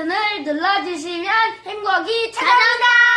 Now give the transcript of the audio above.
버튼을 눌러주시면 행복이 찾아옵니다.